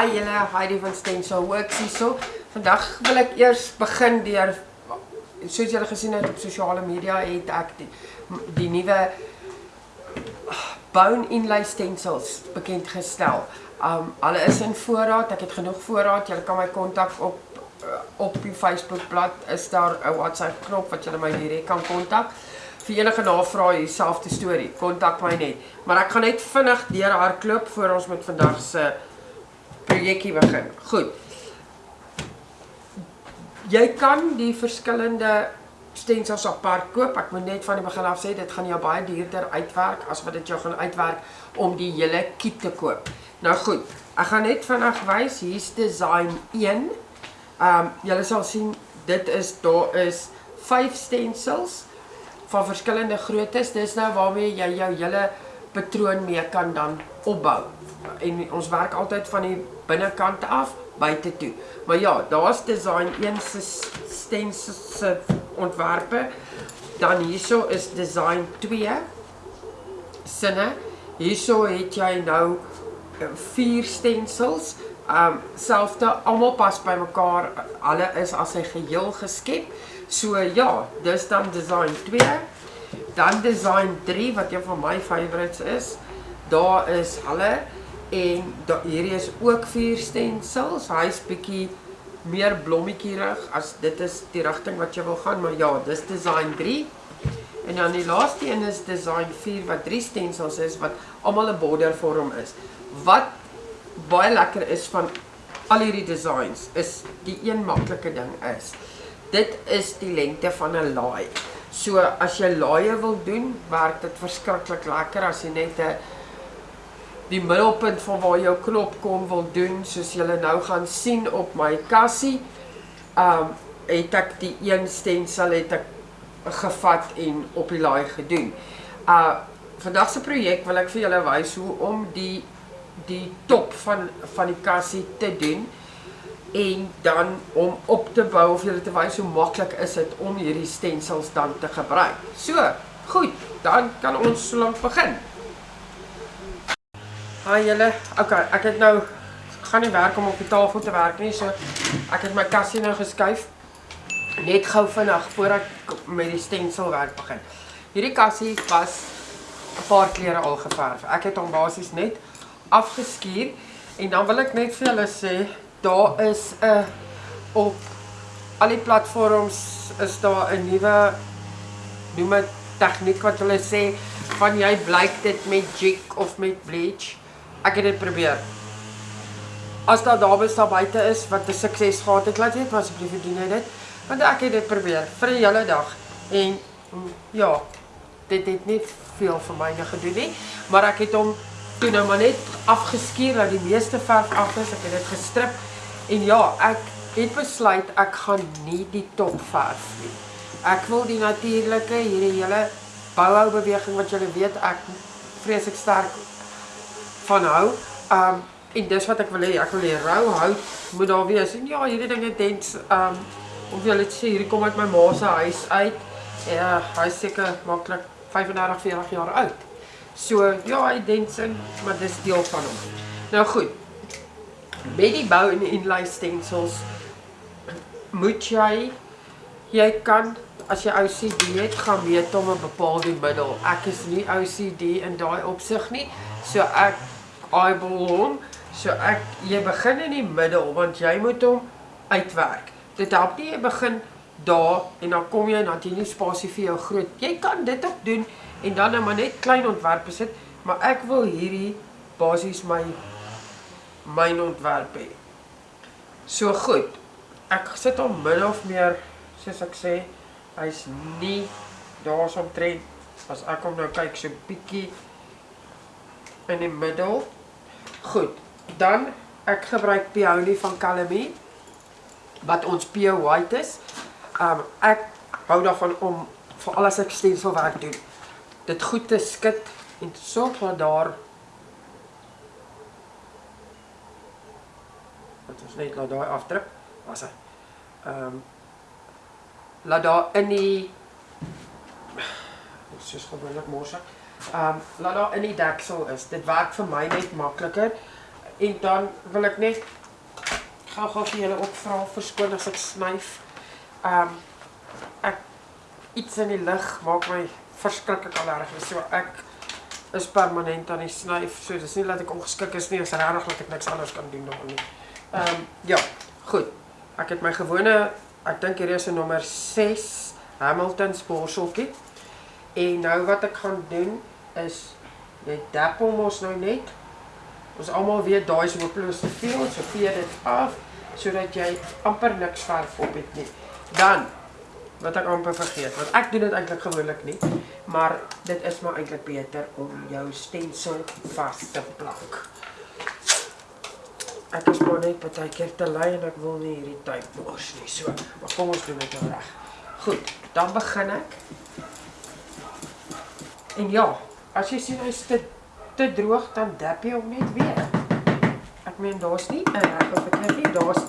Hi julle, Heidi van Stencil Works hierso. Vandag wil ek eers begin deur soos julle gesien het op sosiale media het ek die, die nuwe bone inlay stencils bekend gestel. Um alle is in voorraad. Ek het genoeg voorraad. Julle kan my kontak op uh, op die Facebook bladsy is daar 'n WhatsApp knop wat julle my direk kan kontak. Vir enige navrae dieselfde storie, kontak my net. Maar ek gaan net vinnig deur hardloop voor ons met vandag se projekkie begin. Goed. Jy kan die verskillende stensels apart koop. Ek moet net van die begin af sê dit gaan jou baie duurder uitwerk as wat dit jou gaan uitwerk om die hele kit te koop. Nou goed, ek gaan net vinnig wys. Hier's design 1. Ehm um, julle sal sien dit is daar is 5 stensels van verskillende groottes. Dis nou waarmee jy jou hele patroon mee kan dan opbou. En ons werk altyd van die binnekant af buite toe. Maar ja, daar's design 1 se stencil ontwerpe. Dan hierso is design 2 sinne. Hierso het jy nou eh, vier stencils. Um selfde almal pas by mekaar. Alle is as 'n geheel geskep. So ja, dis dan design 2. Dan design 3 wat een van my favorites is. Daar is hulle en da, hierdie is ook vier stencils. Hy's bietjie meer blommetjierig as dit is die rigting wat jy wil gaan, maar ja, dis design 3. En dan die laaste een is design 4 wat drie stencils is wat almal 'n border vorm is. Wat baie lekker is van al hierdie designs is die een maklike ding is. Dit is die lengte van 'n laai. So as jy laaie wil doen, werk dit verskriklik lekker as jy net 'n die middelpunt van waar jou knop kom wil doen soos julle nou gaan sien op my kassie. Um het ek die een stensel het ek gevat en op die laai gedoen. Uh vandag se projek wil ek vir julle wys hoe om die die top van van die kassie te doen en dan om op te bou of julle te wys hoe maklik is dit om hierdie stensels dan te gebruik. So, goed, dan kan ons so lank begin. Haai julle. Okay, ek het nou gaan nie werk om op die tafel te werk nie, so ek het my kassie nou geskuif. Net gou vinnig voor ek met die stensel werk begin. Hierdie kassie was 'n paar klere al geverf. Ek het hom basies net afgeskuur en dan wil ek net vir julle sê, daar is 'n op al die platforms is daar 'n nuwe noem dit tegniek wat hulle sê van jy blyk dit met jig of met bleach ek het dit probeer. As daar dames daar buite is wat 'n sukses gehad het, laat weet asseblief doen jy dit. Want ek het dit probeer vir 'n hele dag en ja, dit het nie veel vir my gedoen nie, maar ek het hom toe nou maar net afgeskuur dat die meeste verf af is. Ek het dit gestrip en ja, ek het besluit ek gaan nie die top verf nie. Ek wil die natuurlike hierdie hele bouhou beweging wat julle weet ek vreeslik sterk van hou. Um en dis wat ek wil hê, ek wil hê rou hout moet daar wees. En ja, hierdie dinge dents um of jy net sê hierdie kom uit my ma se huis uit. Ja, hy seker maklik 35, 40 jaar oud. So ja, hy dents in, maar dis deel van hom. Nou goed. Met die bou en inlay stencils moet jy jy kan as jy OCD het, gaan weet om 'n bepaalde middel. Ek is nie OCD in daai opsig nie. So ek eyeball hom. So ek jy begin in die middel want jy moet hom uitwerk. Dit help nie jy begin daar en dan kom jy dan jy nie spasie vir jou groot. Jy kan dit ook doen en dan net maar net klein ontwerpe sit, maar ek wil hierdie basies my myn ontwerp hê. So goed. Ek sit hom min of meer soos ek sê, hy's nie daarsomtrent as ek hom nou kyk so bietjie in die middel Goed, dan ek gebruik peony van Calamie wat ons pure white is. Um ek hou daarvan om vir alles ek stensel werk doen. Dit goed te skit en sorg dat daar ons net laat daai afdruk was hy. Um laat daar in die soos gewoonlik mors ek. Um laat daar in die deksel is. Dit werk vir my net makliker. En dan wil ek net gou-gou vir julle ook vra verskoon as ek snyf. Um ek iets in die lig maak my verskriklik allergies. So ek is permanent aan die snyf. So dis nie dat ek ongeskik is nie, is regtig dat ek niks anders kan doen nog nie. Ehm um, ja, goed. Ek het my gewone ek dink hier is 'n nommer 6 Hamilton sporseltjie. En nou wat ek gaan doen is jy dap hom ons nou net. Ons almal weet daai is hopeloos te veel, so vee dit af sodat jy amper niks verf op het nie. Dan wat ek amper vergeet, want ek doen dit eintlik gewoonlik nie, maar dit is maar eintlik beter om jou stensel vas te plak. Ek is maar net baie keer te lui en ek wil nie hierdie tyd mors nie, so, maar kom ons doen dit nou reg. Goed, dan begin ek. En ja, as jy sien hy's te te droog, dan dap jy hom net weer. Ek meen daar's nie 'n reg of verkeerd nie, daar's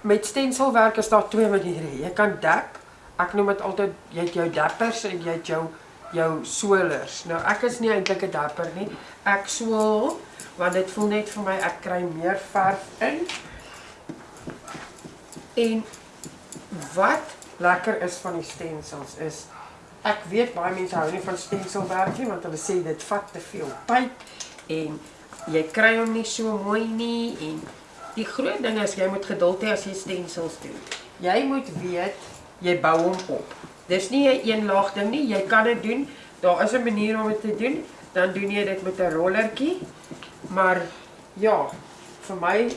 met stenselwerk is daar twee maniere. Jy kan dap. Ek noem dit altyd jy het jou dappers en jy het jou jou swellers. Nou ek is nie eintlik 'n dapper nie. Ek swel want dit voel net vir my ek kry meer verf in. En wat lekker is van die stensels is ek weet baie mense hou nie van stenselwerk nie want hulle sê dit vat te veel tyd en jy kry hom nie so mooi nie en Die groot ding is jy moet geduld hê as jy stensels doen. Jy moet weet jy bou hom op. Dis nie 'n een laag ding nie. Jy kan dit doen. Daar is 'n manier om dit te doen. Dan doen jy dit met 'n rollertjie. Maar ja, vir my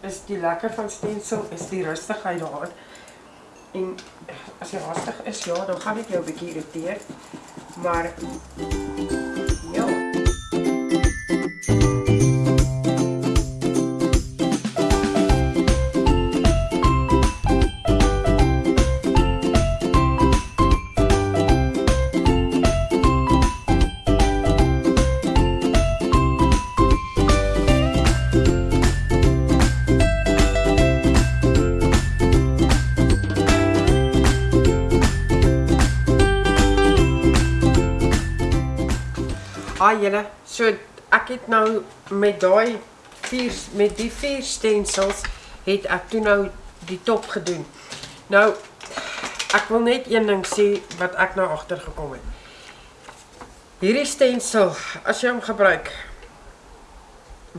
is die lekker van stensel is die rustigheid daar. En as jy rustig is, ja, dan gaan dit jou 'n bietjie irriteer. Maar Julle, so ek het nou met daai vier met die vier stensels het ek toe nou die top gedoen. Nou ek wil net een ding sê wat ek nou agter gekom het. Hierdie stensel, as jy hom gebruik,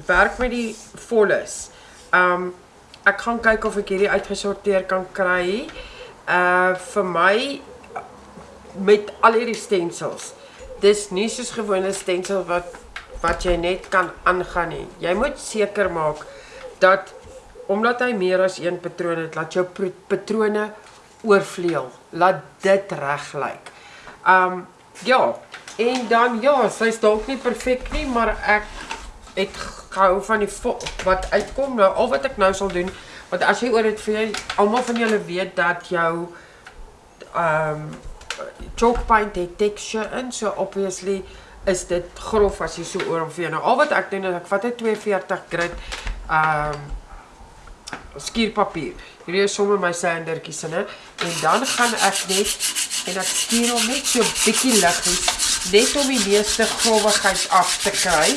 werk met die volles. Um ek gaan kyk of ek hierdie uitgesorteer kan kry. Uh vir my met al hierdie stensels dis nie soos gewone stensel wat wat jy net kan aangaan nie. Jy moet seker maak dat omdat hy meer as een patroon het, laat jou patrone oorvleuel. Laat dit reg lyk. Um ja, en dan ja, sy's dalk nie perfek nie, maar ek het gehou van die wat uitkom nou. Al wat ek nou sal doen, want as jy oor dit vir almal van julle weet dat jou um chalk paint het texture in, so obviously is dit grof as jy so oor hom vee. Nou al wat ek doen is ek vat 'n 42 grit um, skierpapier. Hierdie is sommer my sandertjies in, en dan gaan ek net en ek skier hom net so bietjie liggies net om die meeste grovigheid af te kry.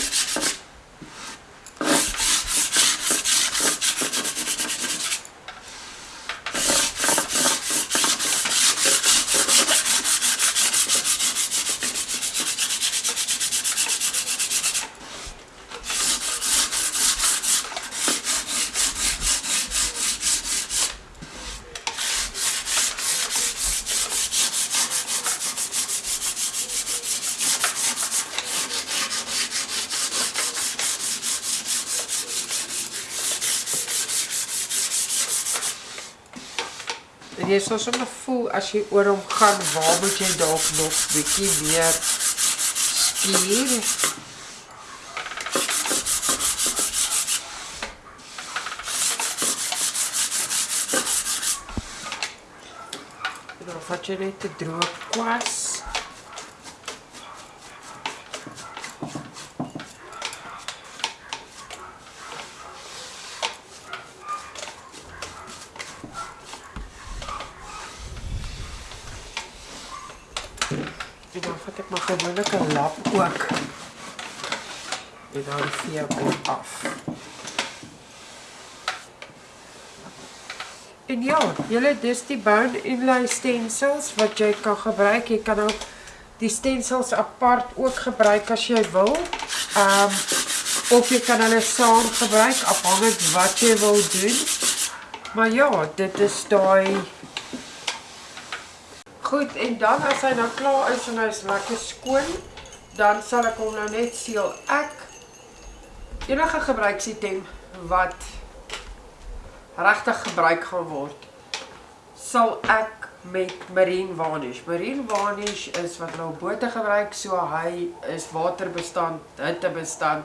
En jy sal sommer voel as jy oor hom gaan, waar moet jy dalk nog bietjie meer skier? Dan vat jy net 'n droë kwas. 'n lap ook. en dan vee op af. En ja, julle dis die bone inlay stencils wat jy kan gebruik. Jy kan ook die stencils apart ook gebruik as jy wil. Ehm um, of jy kan hulle saam gebruik afhangend wat jy wil doen. Maar ja, dit is daai Goed, en dan as hy nou klaar is en hy is lekker skoon, dan sal ek hom nou net seël. Ek enige gebruiksitem wat regtig gebruik gaan word, sal ek met marine varnish. Marine varnish is wat nou bote gebruik, so hy is waterbestand, hittebestand,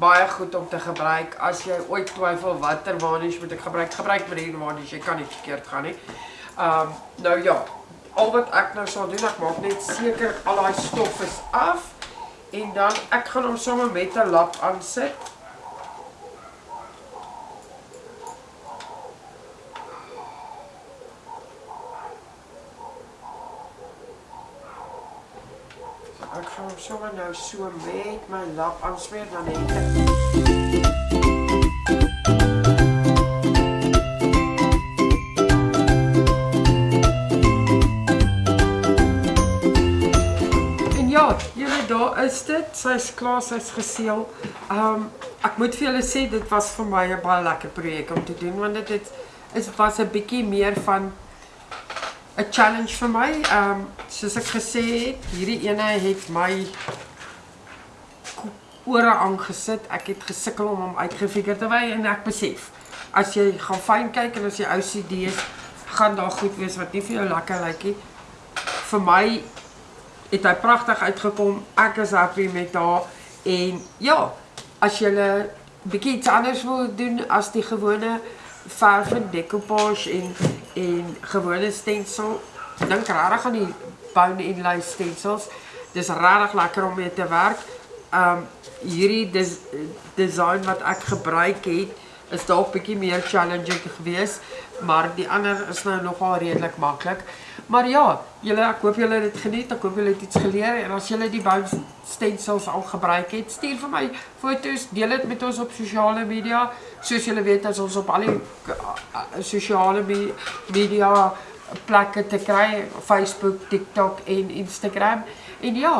baie goed om te gebruik. As jy ooit twyfel watter varnish moet ek gebruik, gebruik marine varnish, jy kan nie verkeerd gaan nie. Um nou ja, al wat ek nou sal doen, ek maak net seker al daai stof is af en dan ek gaan hom sommer met 'n lap aansit. Ek gaan hom sommer nou so met my lap aansmeer dan net daar is dit. Sy's klaar, sy's geseël. Um ek moet vir julle sê dit was vir my 'n baie lekker projek om te doen want dit het is was 'n bietjie meer van 'n challenge vir my. Um soos ek gesê het, hierdie ene het my ore aangesit. Ek het gesukkel om hom uitgefigure te wy en ek besef as jy gaan fyn kyk en as jy OCD is, gaan daar goed wees wat nie vir jou lekker lyk nie. Vir my het hy pragtig uitgekom. Ek is happy met haar en ja, as jy 'n bietjie iets anders wil doen as die gewone verf en decoupage en en gewone stencil, dink regtig aan die bone inlay stencils. Dis regtig lekker om mee te werk. Um hierdie des, design wat ek gebruik het is dalk bietjie meer challenging geweest, maar die ander is nou nogal redelik maklik. Maar ja, julle ek hoop julle het dit geniet. Ek hoop julle het iets geleer en as julle die bounce stencils al gebruik het, stuur vir my foto's, deel dit met ons op sosiale media. Soos julle weet, as ons op al die sosiale media plekke te kry, Facebook, TikTok en Instagram. En ja,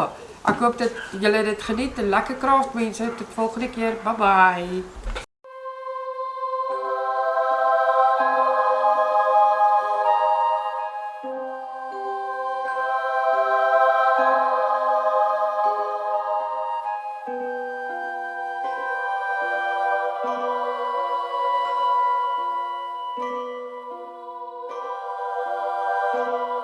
ek hoop dat julle dit geniet. Lekker kraaf mense. Tot volgende keer. Bye bye. Música